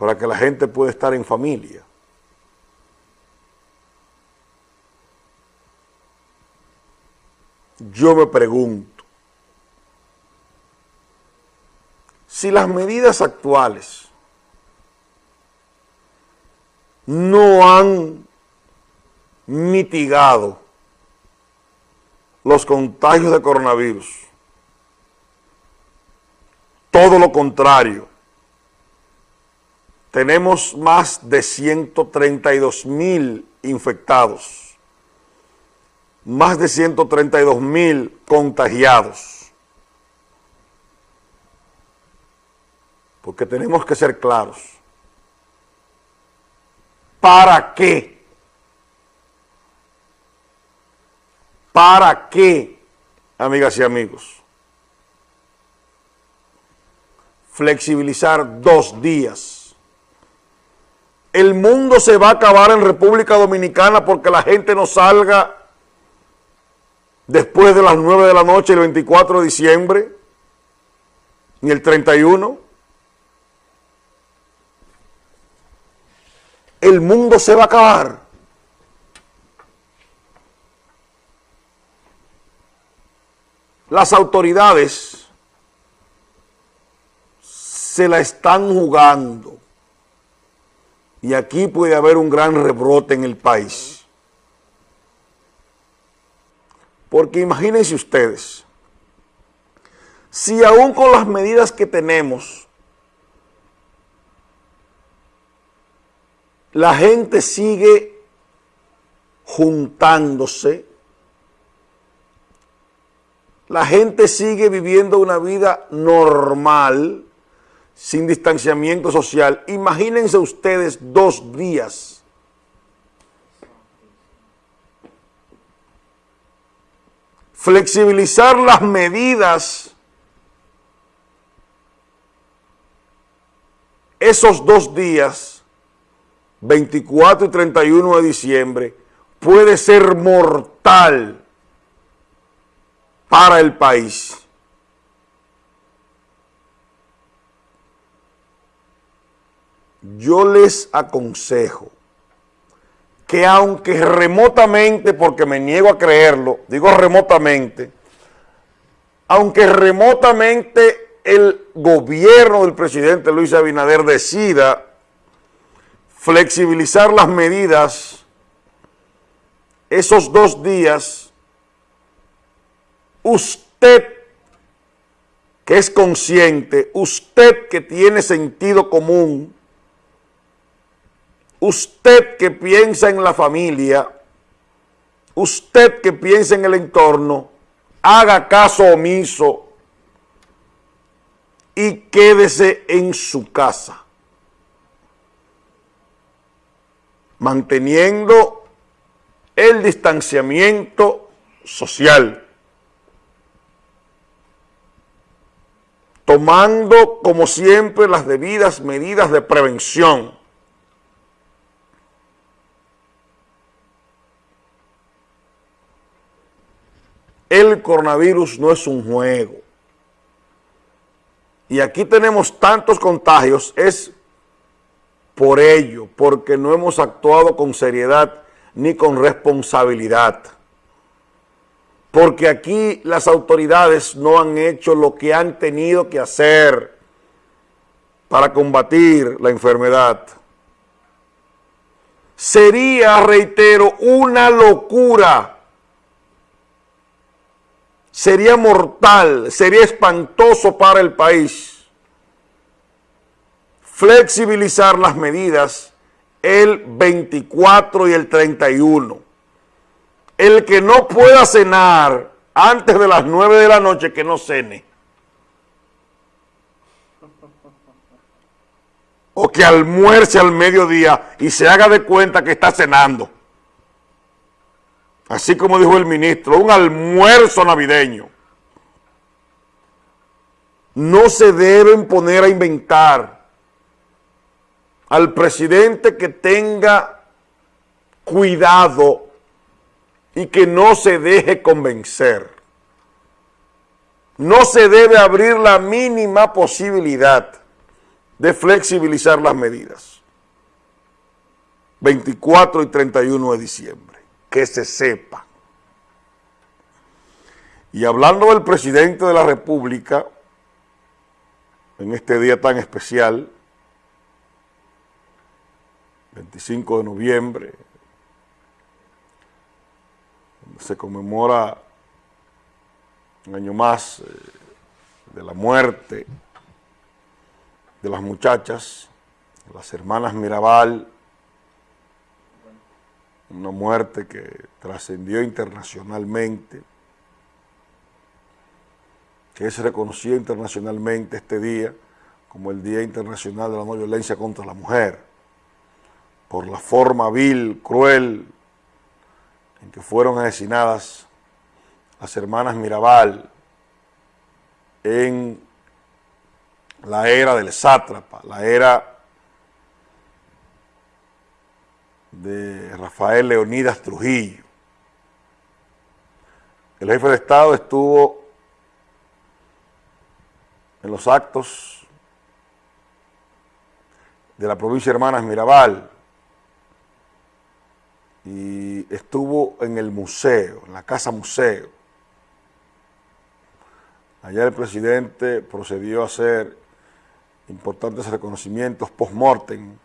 para que la gente pueda estar en familia. Yo me pregunto, si las medidas actuales no han mitigado los contagios de coronavirus, todo lo contrario, tenemos más de 132 mil infectados, más de 132 mil contagiados. Porque tenemos que ser claros. ¿Para qué? ¿Para qué, amigas y amigos? Flexibilizar dos días el mundo se va a acabar en República Dominicana porque la gente no salga después de las 9 de la noche el 24 de diciembre, ni el 31. El mundo se va a acabar. Las autoridades se la están jugando y aquí puede haber un gran rebrote en el país. Porque imagínense ustedes, si aún con las medidas que tenemos, la gente sigue juntándose, la gente sigue viviendo una vida normal, sin distanciamiento social. Imagínense ustedes dos días. Flexibilizar las medidas esos dos días, 24 y 31 de diciembre, puede ser mortal para el país. Yo les aconsejo que aunque remotamente, porque me niego a creerlo, digo remotamente, aunque remotamente el gobierno del presidente Luis Abinader decida flexibilizar las medidas esos dos días, usted que es consciente, usted que tiene sentido común, usted que piensa en la familia, usted que piensa en el entorno, haga caso omiso y quédese en su casa, manteniendo el distanciamiento social, tomando como siempre las debidas medidas de prevención, el coronavirus no es un juego. Y aquí tenemos tantos contagios, es por ello, porque no hemos actuado con seriedad ni con responsabilidad. Porque aquí las autoridades no han hecho lo que han tenido que hacer para combatir la enfermedad. Sería, reitero, una locura sería mortal, sería espantoso para el país flexibilizar las medidas el 24 y el 31. El que no pueda cenar antes de las 9 de la noche, que no cene. O que almuerce al mediodía y se haga de cuenta que está cenando así como dijo el ministro, un almuerzo navideño. No se deben poner a inventar al presidente que tenga cuidado y que no se deje convencer. No se debe abrir la mínima posibilidad de flexibilizar las medidas. 24 y 31 de diciembre. Que se sepa. Y hablando del presidente de la República, en este día tan especial, 25 de noviembre, se conmemora un año más eh, de la muerte de las muchachas, las hermanas Mirabal, una muerte que trascendió internacionalmente, que es reconocida internacionalmente este día como el Día Internacional de la No Violencia contra la Mujer, por la forma vil, cruel, en que fueron asesinadas las hermanas Mirabal en la era del sátrapa, la era de Rafael Leonidas Trujillo. El jefe de Estado estuvo en los actos de la provincia de Hermanas Mirabal y estuvo en el museo, en la casa museo. Allá el presidente procedió a hacer importantes reconocimientos post-mortem